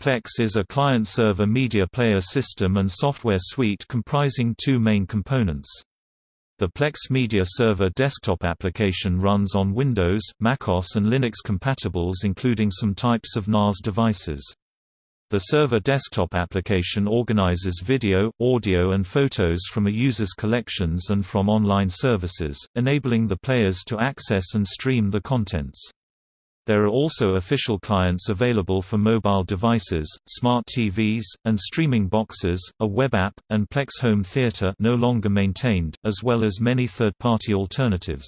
Plex is a client-server media player system and software suite comprising two main components. The Plex Media Server desktop application runs on Windows, macOS and Linux compatibles including some types of NAS devices. The server desktop application organizes video, audio and photos from a user's collections and from online services, enabling the players to access and stream the contents. There are also official clients available for mobile devices, smart TVs, and streaming boxes, a web app, and Plex Home Theater no longer maintained, as well as many third-party alternatives.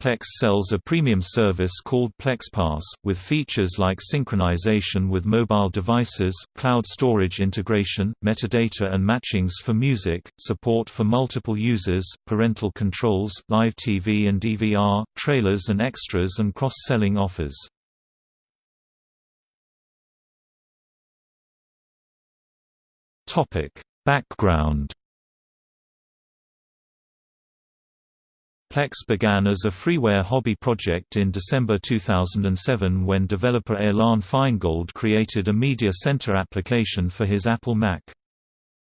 Plex sells a premium service called PlexPass, with features like synchronization with mobile devices, cloud storage integration, metadata and matchings for music, support for multiple users, parental controls, live TV and DVR, trailers and extras and cross-selling offers. Background Plex began as a freeware hobby project in December 2007 when developer Ilan Feingold created a Media Center application for his Apple Mac.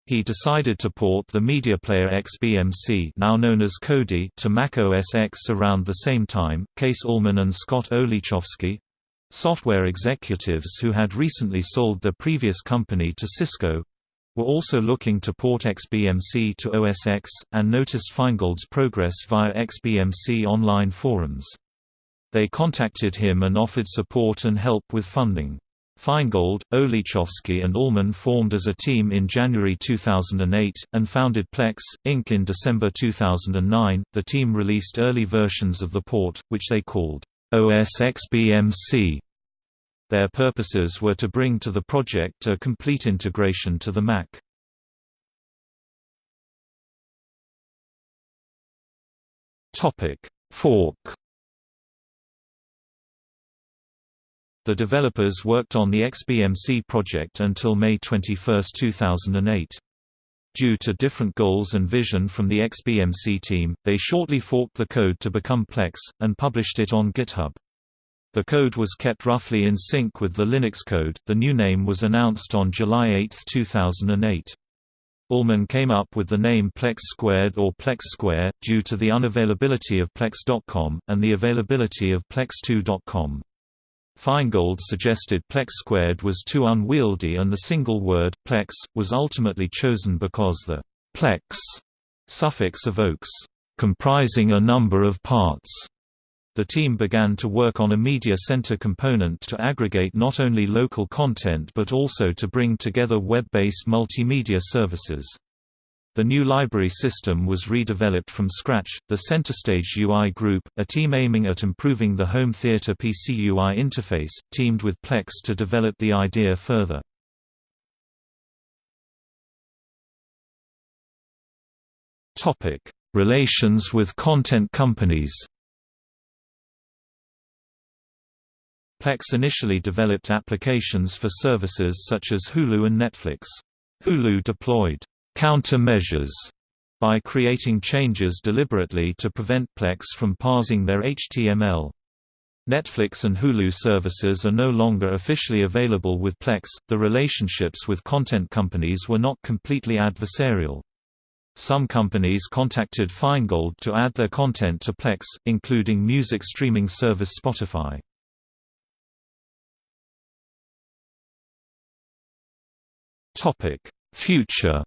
He decided to port the media player XBMC now known as Kodi to Mac OS X around the same time. Case Ullman and Scott Olechowski software executives who had recently sold their previous company to Cisco were also looking to port XBMC to OS X, and noticed Feingold's progress via XBMC online forums. They contacted him and offered support and help with funding. Feingold, Olechowski and Ullman formed as a team in January 2008, and founded Plex, Inc. in December 2009. The team released early versions of the port, which they called OS XBMC their purposes were to bring to the project a complete integration to the Mac. Fork The developers worked on the XBMC project until May 21, 2008. Due to different goals and vision from the XBMC team, they shortly forked the code to become Plex, and published it on GitHub. The code was kept roughly in sync with the Linux code. The new name was announced on July 8, 2008. Ullman came up with the name Plex Squared or Plex Square, due to the unavailability of Plex.com, and the availability of Plex2.com. Feingold suggested Plex Squared was too unwieldy and the single word, Plex, was ultimately chosen because the Plex suffix evokes comprising a number of parts the team began to work on a media center component to aggregate not only local content but also to bring together web-based multimedia services. The new library system was redeveloped from scratch. The CenterStage UI Group, a team aiming at improving the home theater PC UI interface, teamed with Plex to develop the idea further. Topic: Relations with content companies. Plex initially developed applications for services such as Hulu and Netflix. Hulu deployed countermeasures by creating changes deliberately to prevent Plex from parsing their HTML. Netflix and Hulu services are no longer officially available with Plex. The relationships with content companies were not completely adversarial. Some companies contacted Feingold to add their content to Plex, including music streaming service Spotify. Topic: Future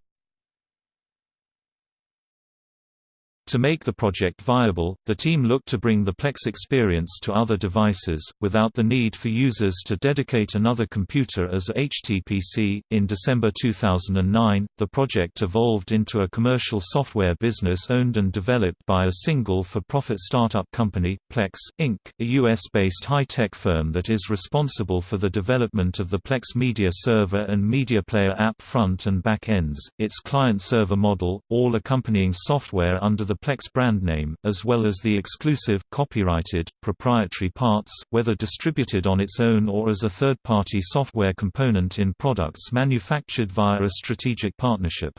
To make the project viable, the team looked to bring the Plex experience to other devices, without the need for users to dedicate another computer as HTPC. In December 2009, the project evolved into a commercial software business owned and developed by a single for profit startup company, Plex, Inc., a US based high tech firm that is responsible for the development of the Plex Media Server and Media Player app front and back ends, its client server model, all accompanying software under the Plex brand name, as well as the exclusive, copyrighted, proprietary parts, whether distributed on its own or as a third-party software component in products manufactured via a strategic partnership.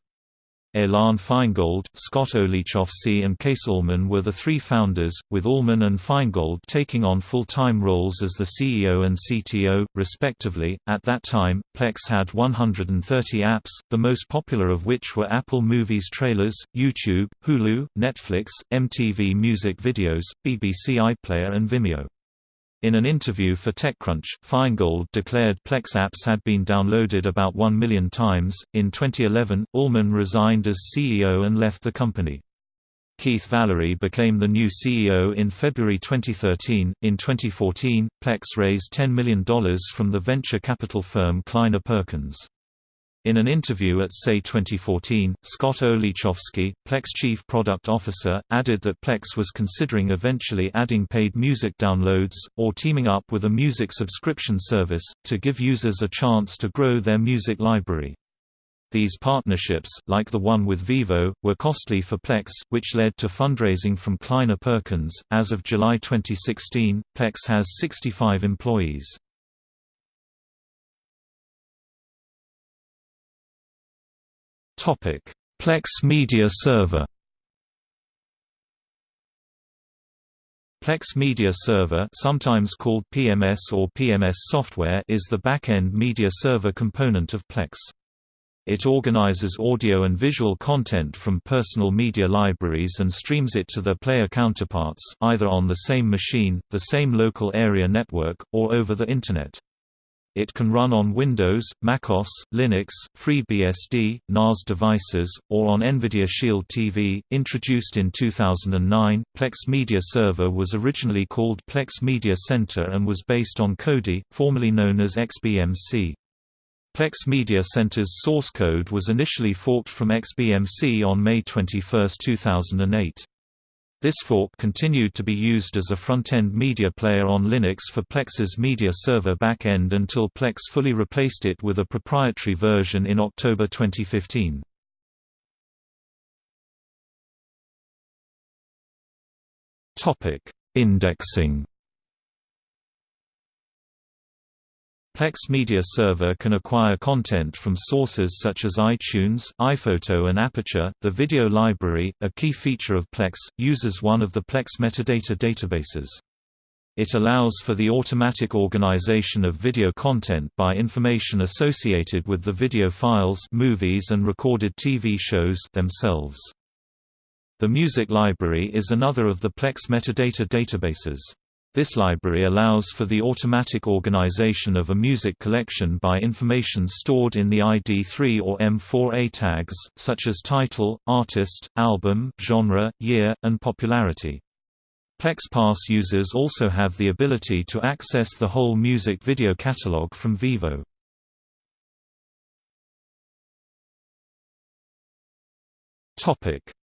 Elan Feingold, Scott Olechowski and Cees Ullman were the three founders, with Ullman and Feingold taking on full-time roles as the CEO and CTO, respectively. At that time, Plex had 130 apps, the most popular of which were Apple Movies trailers, YouTube, Hulu, Netflix, MTV Music Videos, BBC iPlayer and Vimeo. In an interview for TechCrunch, Feingold declared Plex apps had been downloaded about 1 million times. In 2011, Ullman resigned as CEO and left the company. Keith Valory became the new CEO in February 2013. In 2014, Plex raised $10 million from the venture capital firm Kleiner Perkins. In an interview at SAY 2014, Scott Olechowski, Plex chief product officer, added that Plex was considering eventually adding paid music downloads, or teaming up with a music subscription service, to give users a chance to grow their music library. These partnerships, like the one with Vevo, were costly for Plex, which led to fundraising from Kleiner Perkins. As of July 2016, Plex has 65 employees. Plex Media Server. Plex Media Server, sometimes called PMS or PMS software, is the back-end media server component of Plex. It organizes audio and visual content from personal media libraries and streams it to their player counterparts, either on the same machine, the same local area network, or over the Internet. It can run on Windows, macOS, Linux, FreeBSD, NAS devices, or on NVIDIA Shield TV. Introduced in 2009, Plex Media Server was originally called Plex Media Center and was based on Kodi, formerly known as XBMC. Plex Media Center's source code was initially forked from XBMC on May 21, 2008. This fork continued to be used as a front-end media player on Linux for Plex's media server back-end until Plex fully replaced it with a proprietary version in October 2015. Indexing Plex Media Server can acquire content from sources such as iTunes, iPhoto and Aperture. The video library, a key feature of Plex, uses one of the Plex metadata databases. It allows for the automatic organization of video content by information associated with the video files movies and recorded TV shows themselves. The music library is another of the Plex metadata databases. This library allows for the automatic organization of a music collection by information stored in the ID3 or M4A tags, such as title, artist, album, genre, year, and popularity. PlexPass users also have the ability to access the whole music video catalog from Vevo.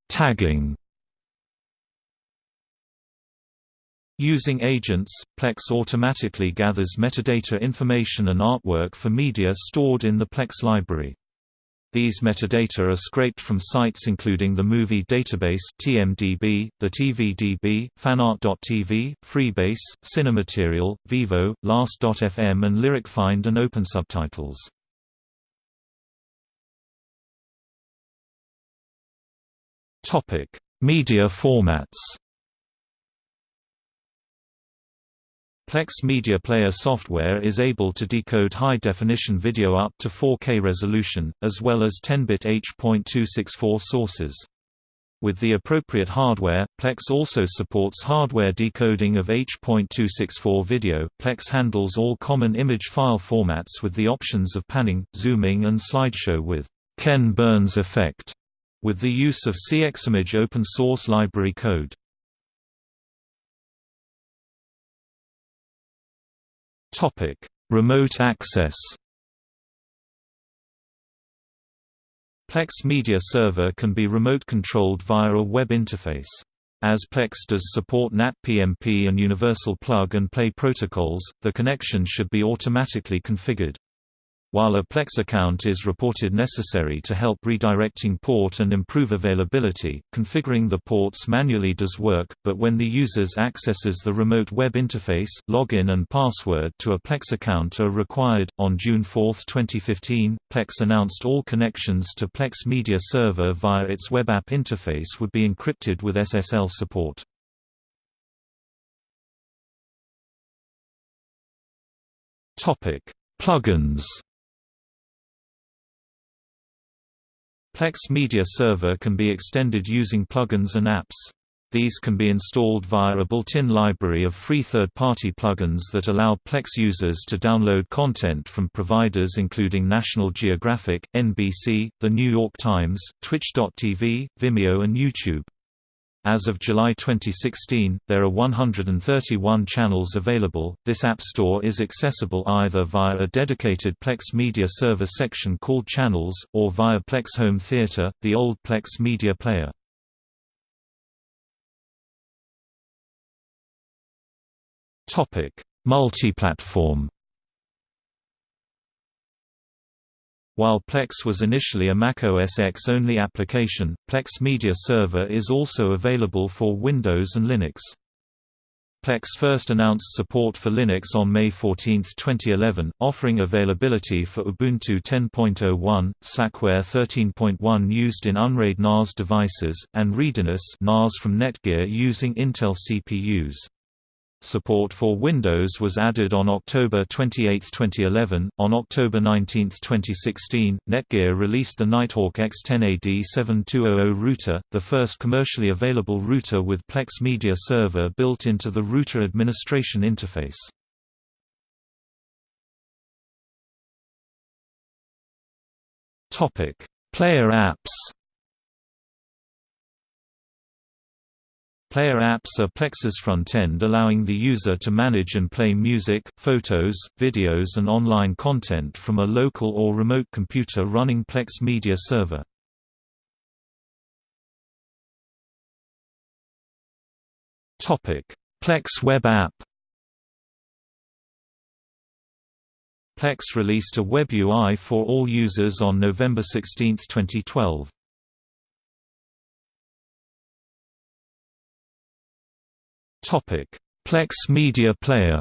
Tagging Using agents, Plex automatically gathers metadata information and artwork for media stored in the Plex library. These metadata are scraped from sites including the Movie Database (TMDB), the TVDB, Fanart.tv, Freebase, Cinematerial, Vevo, Last.fm, and LyricFind and OpenSubtitles. Topic: Media formats. Plex Media Player software is able to decode high-definition video up to 4K resolution, as well as 10-bit H.264 sources. With the appropriate hardware, Plex also supports hardware decoding of H.264 video. Plex handles all common image file formats with the options of panning, zooming and slideshow with Ken Burns effect, with the use of CXimage open source library code. Topic: Remote access. Plex Media Server can be remote controlled via a web interface. As Plex does support NAT PMP and Universal Plug and Play protocols, the connection should be automatically configured. While a Plex account is reported necessary to help redirecting port and improve availability, configuring the ports manually does work, but when the users accesses the remote web interface, login and password to a Plex account are required. On June 4, 2015, Plex announced all connections to Plex Media Server via its web app interface would be encrypted with SSL support. Topic: Plugins Plex Media Server can be extended using plugins and apps. These can be installed via a built-in library of free third-party plugins that allow Plex users to download content from providers including National Geographic, NBC, The New York Times, Twitch.tv, Vimeo and YouTube. As of July 2016, there are 131 channels available. This App Store is accessible either via a dedicated Plex Media Server section called Channels, or via Plex Home Theater, the old Plex Media Player. Topic: Multi-platform. While Plex was initially a macOS X-only application, Plex Media Server is also available for Windows and Linux. Plex first announced support for Linux on May 14, 2011, offering availability for Ubuntu 10.01, Slackware 13.1 used in Unraid NAS devices, and Readiness NAS from Netgear using Intel CPUs. Support for Windows was added on October 28, 2011. On October 19, 2016, Netgear released the Nighthawk X10AD7200 router, the first commercially available router with Plex Media Server built into the router administration interface. Topic: Player apps. Player apps are Plex's front-end allowing the user to manage and play music, photos, videos and online content from a local or remote computer running Plex Media Server. Plex web app Plex released a web UI for all users on November 16, 2012. Topic: Plex Media Player.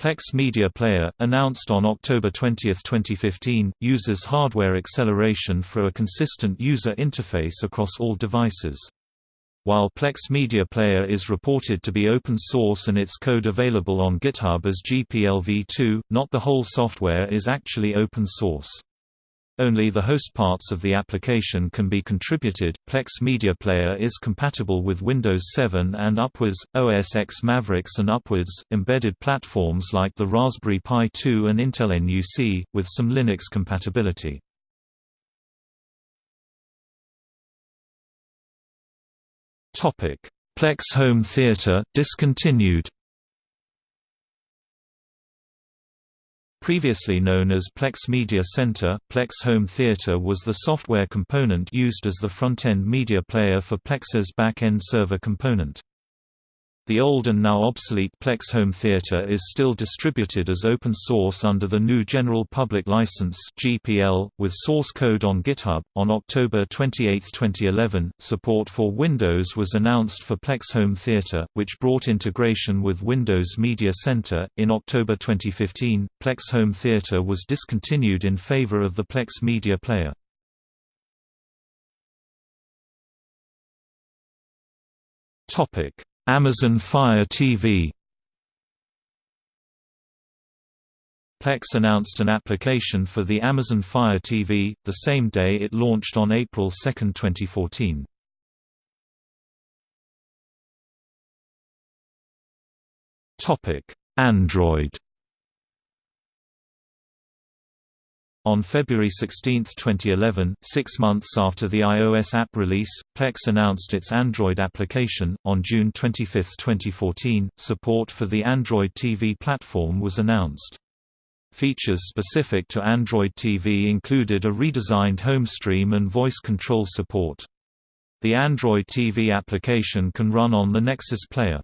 Plex Media Player, announced on October 20, 2015, uses hardware acceleration for a consistent user interface across all devices. While Plex Media Player is reported to be open source and its code available on GitHub as GPLv2, not the whole software is actually open source. Only the host parts of the application can be contributed. Plex Media Player is compatible with Windows 7 and upwards, OS X Mavericks and upwards, embedded platforms like the Raspberry Pi 2 and Intel NUC, with some Linux compatibility. Plex Home Theater discontinued Previously known as Plex Media Center, Plex Home Theater was the software component used as the front-end media player for Plex's back-end server component. The old and now obsolete Plex Home Theater is still distributed as open source under the GNU General Public License (GPL) with source code on GitHub. On October 28, 2011, support for Windows was announced for Plex Home Theater, which brought integration with Windows Media Center. In October 2015, Plex Home Theater was discontinued in favor of the Plex Media Player. Topic Amazon Fire TV Plex announced an application for the Amazon Fire TV, the same day it launched on April 2, 2014. Android On February 16, 2011, six months after the iOS app release, Plex announced its Android application. On June 25, 2014, support for the Android TV platform was announced. Features specific to Android TV included a redesigned home stream and voice control support. The Android TV application can run on the Nexus Player.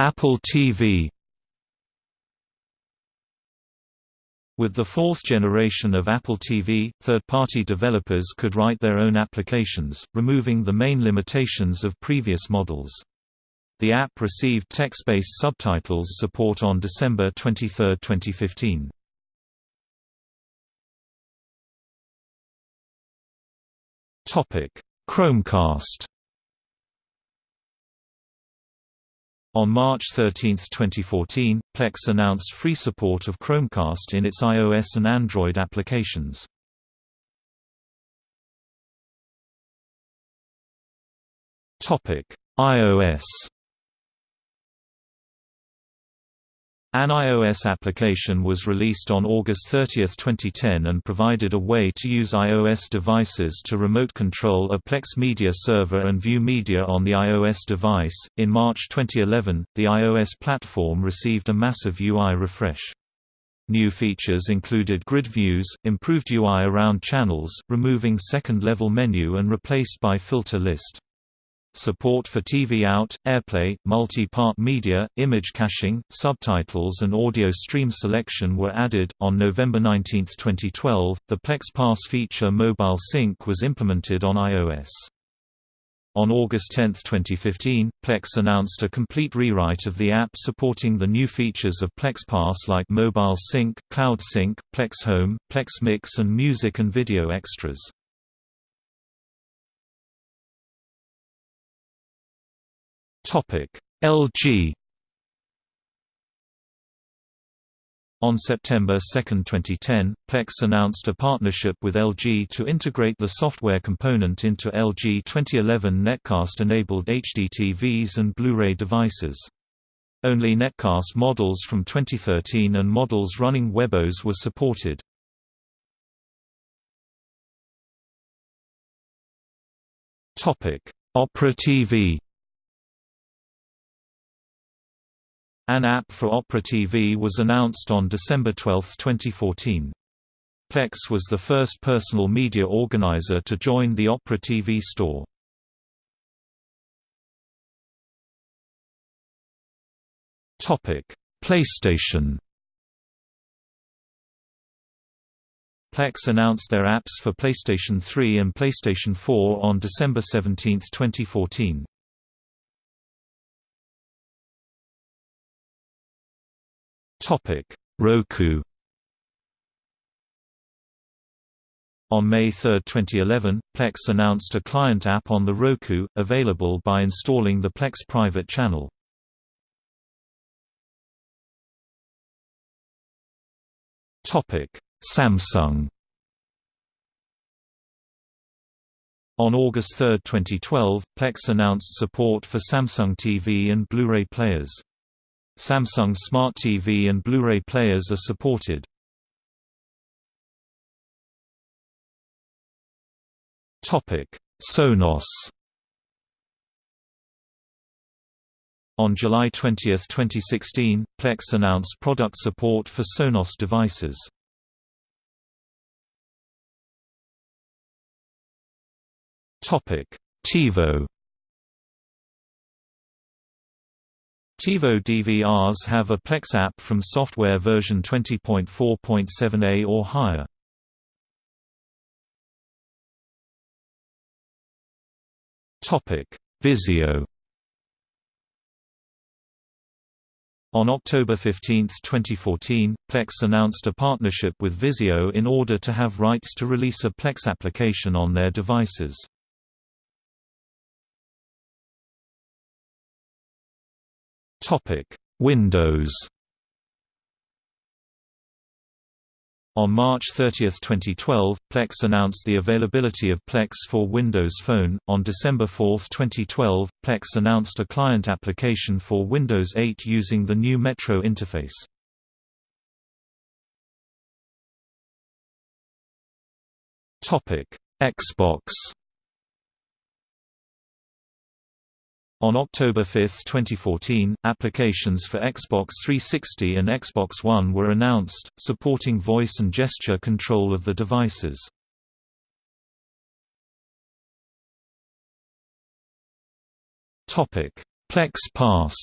Apple TV With the fourth generation of Apple TV, third-party developers could write their own applications, removing the main limitations of previous models. The app received text-based subtitles support on December 23, 2015. Chromecast On March 13, 2014, Plex announced free support of Chromecast in its iOS and Android applications. iOS An iOS application was released on August 30, 2010 and provided a way to use iOS devices to remote control a Plex media server and view media on the iOS device. In March 2011, the iOS platform received a massive UI refresh. New features included grid views, improved UI around channels, removing second-level menu and replaced by filter list. Support for TV out, AirPlay, multi-part media, image caching, subtitles and audio stream selection were added. On November 19, 2012, the Plex Pass feature Mobile Sync was implemented on iOS. On August 10, 2015, Plex announced a complete rewrite of the app supporting the new features of Plex Pass like Mobile Sync, Cloud Sync, Plex Home, Plex Mix and music and video extras. LG On September 2, 2010, Plex announced a partnership with LG to integrate the software component into LG 2011 Netcast-enabled HDTVs and Blu-ray devices. Only Netcast models from 2013 and models running WebOS were supported. Opera TV An app for Opera TV was announced on December 12, 2014. Plex was the first personal media organizer to join the Opera TV store. PlayStation Plex announced their apps for PlayStation 3 and PlayStation 4 on December 17, 2014. Roku. On May 3, 2011, Plex announced a client app on the Roku, available by installing the Plex private channel. Samsung On August 3, 2012, Plex announced support for Samsung TV and Blu-ray players. Samsung Smart TV and Blu-ray players are supported. Sonos On July 20, 2016, Plex announced product support for Sonos devices. TiVo TiVo DVRs have a Plex app from software version 20.4.7a or higher. Vizio On October 15, 2014, Plex announced a partnership with Vizio in order to have rights to release a Plex application on their devices. Topic: Windows. On March 30, 2012, Plex announced the availability of Plex for Windows Phone. On December 4, 2012, Plex announced a client application for Windows 8 using the new Metro interface. Topic: Xbox. On October 5, 2014, applications for Xbox 360 and Xbox One were announced, supporting voice and gesture control of the devices. Plex Pass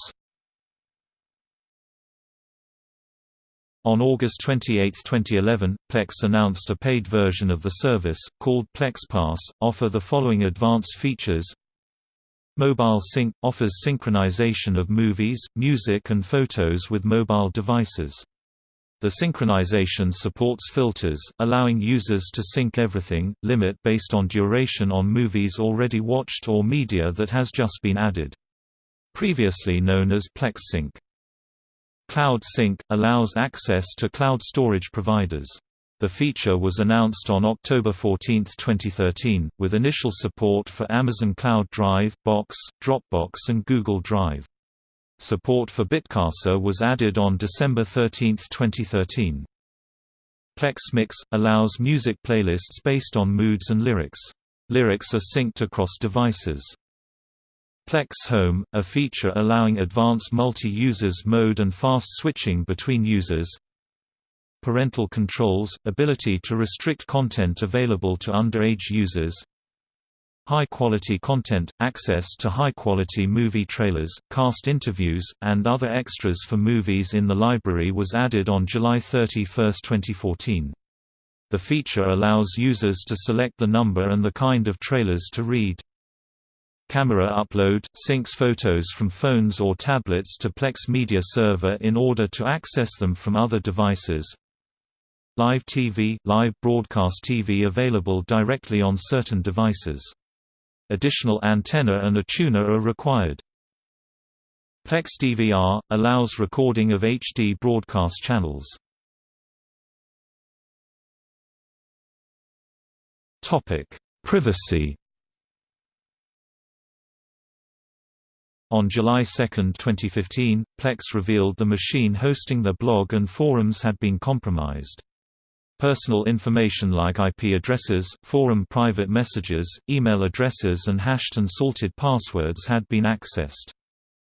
On August 28, 2011, Plex announced a paid version of the service, called Plex Pass, offer the following advanced features Mobile Sync – offers synchronization of movies, music and photos with mobile devices. The synchronization supports filters, allowing users to sync everything, limit based on duration on movies already watched or media that has just been added. Previously known as PlexSync. Cloud Sync – allows access to cloud storage providers. The feature was announced on October 14, 2013, with initial support for Amazon Cloud Drive, Box, Dropbox and Google Drive. Support for Bitcasa was added on December 13, 2013. Plex Mix – allows music playlists based on moods and lyrics. Lyrics are synced across devices. Plex Home, a feature allowing advanced multi-users mode and fast switching between users. Parental controls, ability to restrict content available to underage users. High-quality content, access to high-quality movie trailers, cast interviews, and other extras for movies in the library was added on July 31, 2014. The feature allows users to select the number and the kind of trailers to read. Camera upload – syncs photos from phones or tablets to Plex Media Server in order to access them from other devices. Live TV – live broadcast TV available directly on certain devices. Additional antenna and a tuner are required. Plex DVR – allows recording of HD broadcast channels. Privacy On July 2, 2015, Plex revealed the machine hosting their blog and forums had been compromised. Personal information like IP addresses, forum private messages, email addresses and hashed and salted passwords had been accessed.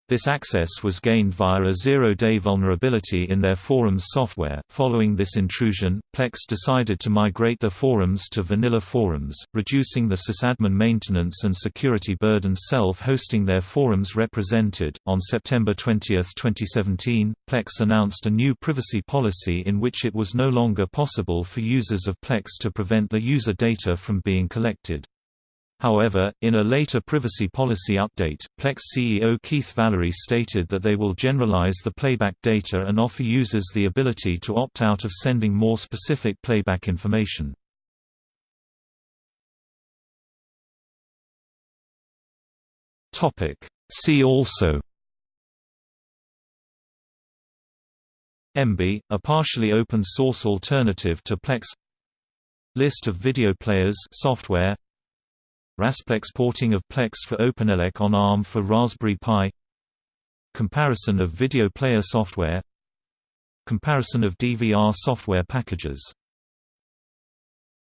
This access was gained via a zero-day vulnerability in their forums software. Following this intrusion, Plex decided to migrate their forums to vanilla forums, reducing the sysadmin maintenance and security burden self-hosting their forums represented. On September 20, 2017, Plex announced a new privacy policy in which it was no longer possible for users of Plex to prevent the user data from being collected. However, in a later privacy policy update, Plex CEO Keith Valory stated that they will generalize the playback data and offer users the ability to opt out of sending more specific playback information. See also Emby, a partially open source alternative to Plex List of video players software Rasplex porting of Plex for OpenELEC on ARM for Raspberry Pi. Comparison of video player software. Comparison of DVR software packages